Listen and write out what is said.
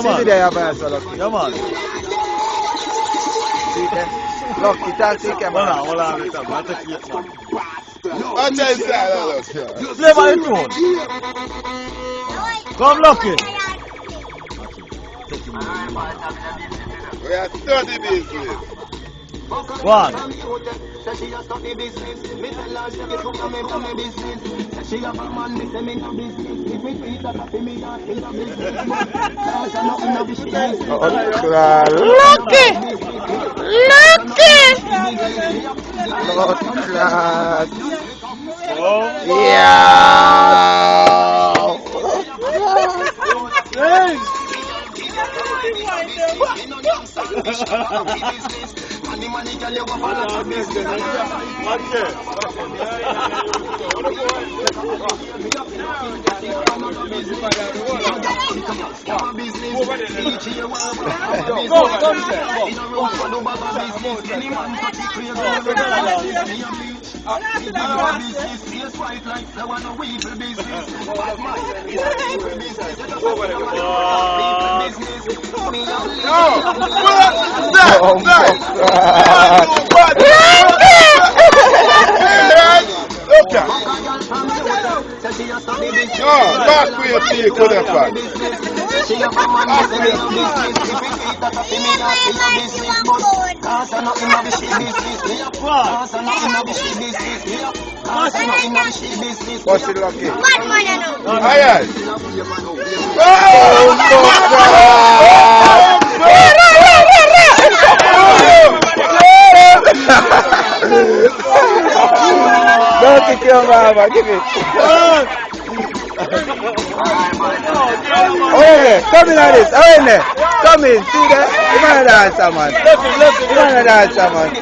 Man. the there, man, so lucky. Yeah, man. See there? Lucky, talk to the Hold camera. on, hold on, wait up, man. Take it, man. Watch inside, look. Play my tune. Come. We are study business. One. Lucky! Lucky! Blood clot. Oh. Yeah! God. Look at No, back with your feet, good and fast. Back with your feet. What's it lucky? Aye, aye. Oh, Don't your mama, give it. Oh, yeah, come in on this. Oh, there. Come in, see that? You want to dance, man. You want to dance, man.